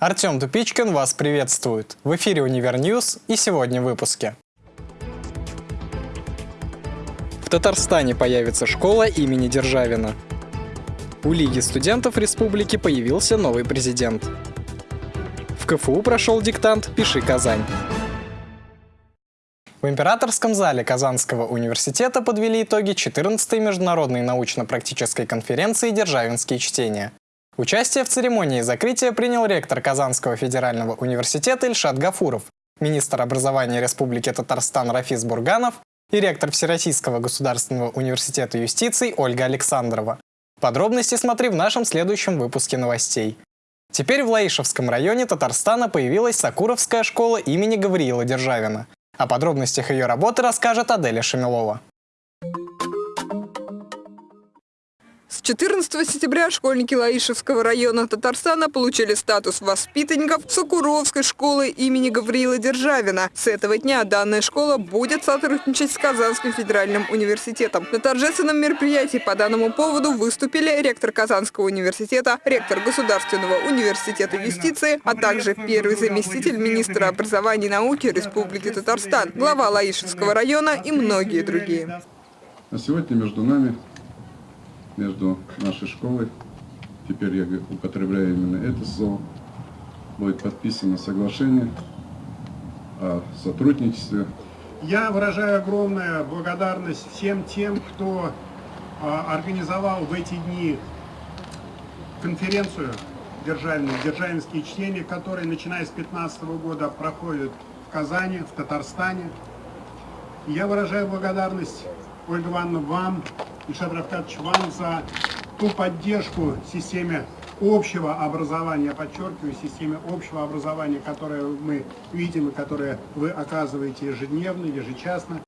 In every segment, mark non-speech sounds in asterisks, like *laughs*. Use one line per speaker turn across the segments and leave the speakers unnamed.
Артем Тупичкин вас приветствует. В эфире Универ News и сегодня в выпуске. В Татарстане появится школа имени Державина. У Лиги студентов республики появился новый президент. В КФУ прошел диктант «Пиши Казань». В Императорском зале Казанского университета подвели итоги 14-й международной научно-практической конференции «Державинские чтения». Участие в церемонии закрытия принял ректор Казанского федерального университета Ильшат Гафуров, министр образования Республики Татарстан Рафис Бурганов и ректор Всероссийского государственного университета юстиции Ольга Александрова. Подробности смотри в нашем следующем выпуске новостей. Теперь в Лаишевском районе Татарстана появилась Сакуровская школа имени Гавриила Державина. О подробностях ее работы расскажет Аделя Шамилова.
С 14 сентября школьники Лаишевского района Татарстана получили статус воспитанников Сокуровской школы имени Гавриила Державина. С этого дня данная школа будет сотрудничать с Казанским федеральным университетом. На торжественном мероприятии по данному поводу выступили ректор Казанского университета, ректор Государственного университета юстиции, а также первый заместитель министра образования и науки Республики Татарстан, глава Лаишевского района и многие другие.
А сегодня между нами между нашей школой, теперь я употребляю именно это слово, будет подписано соглашение о сотрудничестве.
Я выражаю огромную благодарность всем тем, кто а, организовал в эти дни конференцию державную, державинские чтения, которые, начиная с 2015 года, проходят в Казани, в Татарстане. я выражаю благодарность, Ольга Ивановна, вам, Ильшат Равкатович, вам за ту поддержку системе общего образования, подчеркиваю, системе общего образования, которое мы видим и которое вы оказываете ежедневно, ежечасно.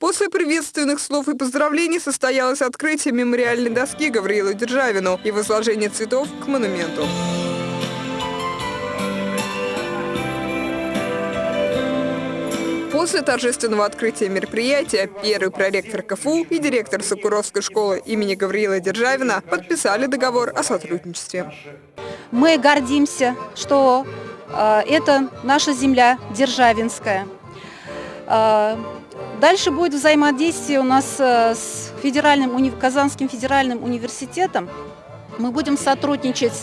После приветственных слов и поздравлений состоялось открытие мемориальной доски Гавриилу Державину и возложение цветов к монументу. После торжественного открытия мероприятия первый проректор КФУ и директор Сокуровской школы имени Гавриила Державина подписали договор о сотрудничестве.
Мы гордимся, что э, это наша земля Державинская. Э, дальше будет взаимодействие у нас э, с федеральным, Казанским федеральным университетом. Мы будем сотрудничать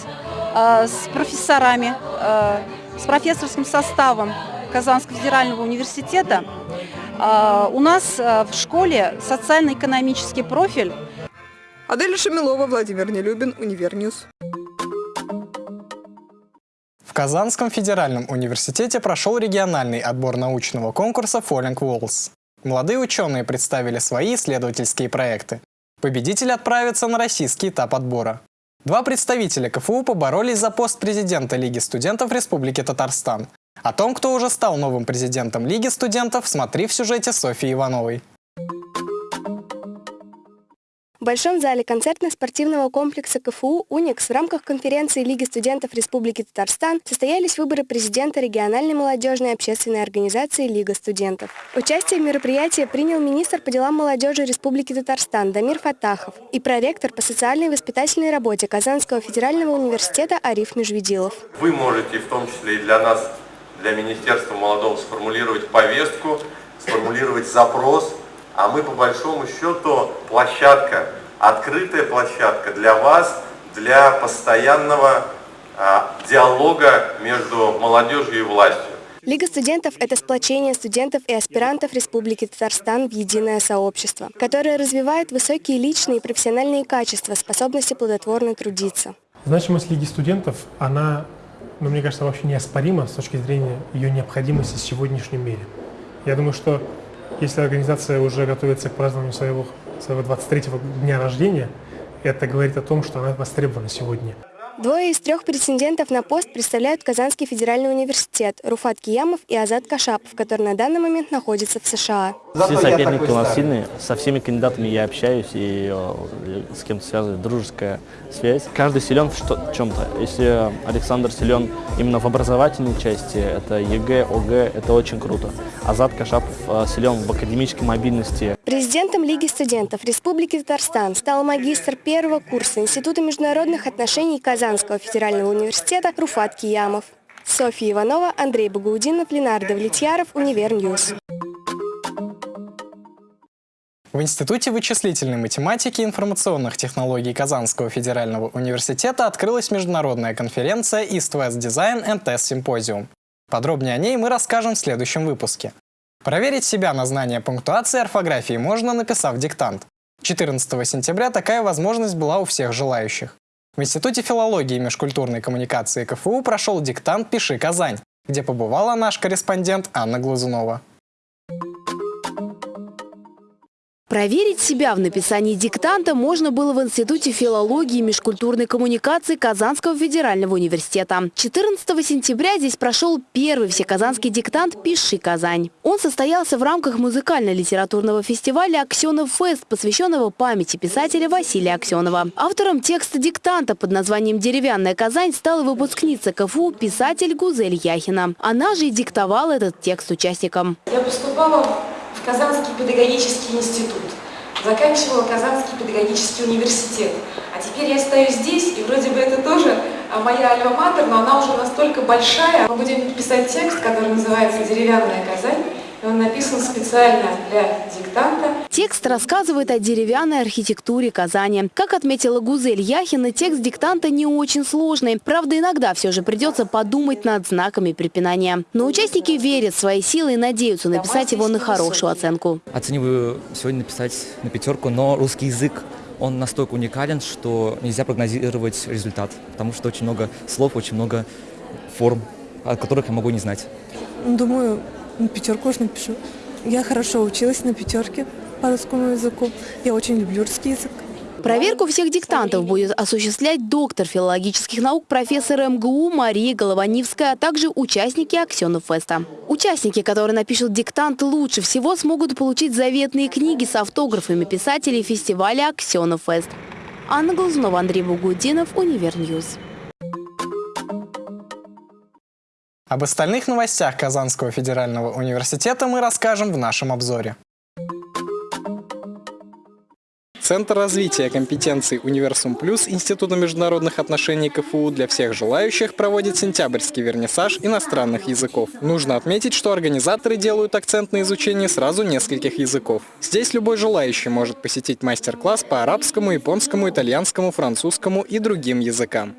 с профессорами, с профессорским составом Казанского федерального университета а, у нас а, в школе социально-экономический профиль.
Аделя Шамилова, Владимир Нелюбин, Univer News.
В Казанском федеральном университете прошел региональный отбор научного конкурса Falling Walls. Молодые ученые представили свои исследовательские проекты. Победитель отправится на российский этап отбора. Два представителя КФУ поборолись за пост президента Лиги студентов Республики Татарстан. О том, кто уже стал новым президентом Лиги студентов, смотри в сюжете Софьи Ивановой.
В Большом зале концертно-спортивного комплекса КФУ «Уникс» в рамках конференции Лиги студентов Республики Татарстан состоялись выборы президента региональной молодежной общественной организации «Лига студентов». Участие в мероприятии принял министр по делам молодежи Республики Татарстан Дамир Фатахов и проректор по социальной и воспитательной работе Казанского федерального университета Ариф Межведилов.
Вы можете в том числе и для нас для Министерства молодого сформулировать повестку, сформулировать запрос, а мы по большому счету площадка, открытая площадка для вас, для постоянного а, диалога между молодежью и властью.
Лига студентов – это сплочение студентов и аспирантов Республики Татарстан в единое сообщество, которое развивает высокие личные и профессиональные качества, способности плодотворно трудиться.
Значимость Лиги студентов, она но мне кажется, вообще неоспорима с точки зрения ее необходимости в сегодняшнем мире. Я думаю, что если организация уже готовится к празднованию своего, своего 23-го дня рождения, это говорит о том, что она востребована сегодня.
Двое из трех претендентов на пост представляют Казанский федеральный университет Руфат Киямов и Азат Кашапов, который на данный момент находится в США.
Все соперники у нас сильные, со всеми кандидатами я общаюсь и с кем-то связывает дружеская связь. Каждый силен в чем-то. Если Александр силен именно в образовательной части, это ЕГЭ, ОГЭ, это очень круто. Азат Кашапов э, силен в академической мобильности.
Президентом Лиги студентов Республики Татарстан стал магистр первого курса Института международных отношений Казанского федерального университета Руфат Киямов. Софья Иванова, Андрей Багаудинов, Ленар Давлетьяров, Univer News.
В Институте вычислительной математики и информационных технологий Казанского федерального университета открылась международная конференция East West Design and Test Symposium. Подробнее о ней мы расскажем в следующем выпуске. Проверить себя на знание пунктуации и орфографии можно, написав диктант. 14 сентября такая возможность была у всех желающих. В Институте филологии и межкультурной коммуникации КФУ прошел диктант «Пиши Казань», где побывала наш корреспондент Анна Глазунова.
Проверить себя в написании диктанта можно было в Институте филологии и межкультурной коммуникации Казанского федерального университета. 14 сентября здесь прошел первый всеказанский диктант «Пиши Казань». Он состоялся в рамках музыкально-литературного фестиваля «Аксенов Фест», посвященного памяти писателя Василия Аксенова. Автором текста диктанта под названием «Деревянная Казань» стала выпускница КФУ писатель Гузель Яхина. Она же и диктовала этот текст участникам.
Я поступала в Казанский педагогический институт, заканчивала Казанский педагогический университет. А теперь я стою здесь, и вроде бы это тоже а, моя альма-матер, но она уже настолько большая. Мы будем писать текст, который называется «Деревянная Казань», он написан специально для диктанта.
Текст рассказывает о деревянной архитектуре Казани. Как отметила Гузель Яхина, текст диктанта не очень сложный. Правда, иногда все же придется подумать над знаками препинания. Но участники верят в свои силы и надеются написать его на хорошую оценку.
Оцениваю сегодня написать на пятерку, но русский язык он настолько уникален, что нельзя прогнозировать результат, потому что очень много слов, очень много форм, о которых я могу не знать.
Думаю, на пятерку уж напишу. Я хорошо училась на пятерке по русскому языку. Я очень люблю русский язык.
Проверку всех диктантов будет осуществлять доктор филологических наук профессор МГУ Мария Голованивская, а также участники Аксенов Феста. Участники, которые напишут диктант лучше всего, смогут получить заветные книги с автографами писателей фестиваля Аксенов Фест. Анна Глазунова, Андрей Багаудинов, Univer News.
Об остальных новостях Казанского федерального университета мы расскажем в нашем обзоре. Центр развития компетенций «Универсум Плюс» Института международных отношений КФУ для всех желающих проводит сентябрьский вернисаж иностранных языков. Нужно отметить, что организаторы делают акцент на изучении сразу нескольких языков. Здесь любой желающий может посетить мастер-класс по арабскому, японскому, итальянскому, французскому и другим языкам.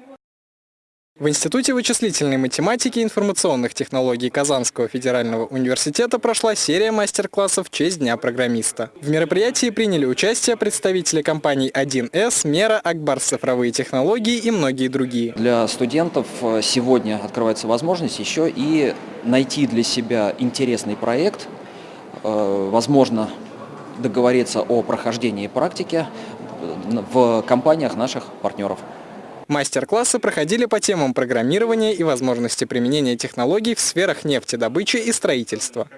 В Институте вычислительной математики и информационных технологий Казанского федерального университета прошла серия мастер-классов в честь Дня программиста. В мероприятии приняли участие представители компаний 1С, Мера, Акбарс цифровые технологии и многие другие.
Для студентов э, сегодня открывается возможность еще и найти для себя интересный проект, э, возможно договориться о прохождении практики в компаниях наших партнеров.
Мастер-классы проходили по темам программирования и возможности применения технологий в сферах нефтедобычи и строительства.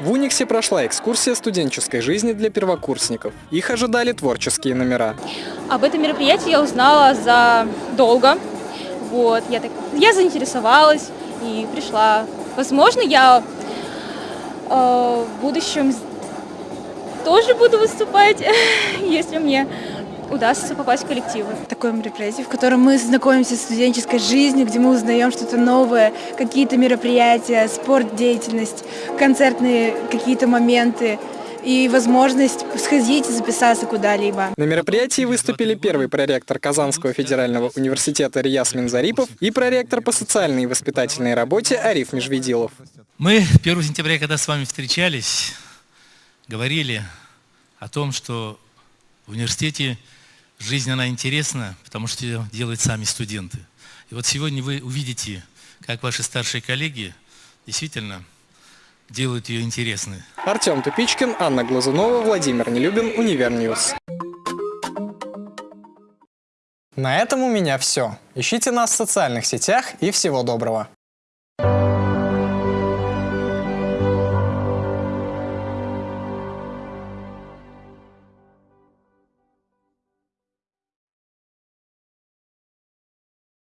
В Униксе прошла экскурсия студенческой жизни для первокурсников. Их ожидали творческие номера.
Об этом мероприятии я узнала за долго. Вот, я, так, я заинтересовалась и пришла. Возможно, я э, в будущем тоже буду выступать, *laughs* если мне удастся попасть в коллективы.
Такое мероприятие, в котором мы знакомимся с студенческой жизнью, где мы узнаем что-то новое, какие-то мероприятия, спорт, деятельность, концертные какие-то моменты и возможность сходить и записаться куда-либо.
На мероприятии выступили первый проректор Казанского федерального университета Рияс Минзарипов и проректор по социальной и воспитательной работе Ариф Межведилов.
Мы 1 сентября, когда с вами встречались, говорили о том, что в университете Жизнь, она интересна, потому что ее делают сами студенты. И вот сегодня вы увидите, как ваши старшие коллеги действительно делают ее интересной.
Артем Тупичкин, Анна Глазунова, Владимир Нелюбин, Univer News. На этом у меня все. Ищите нас в социальных сетях и всего доброго.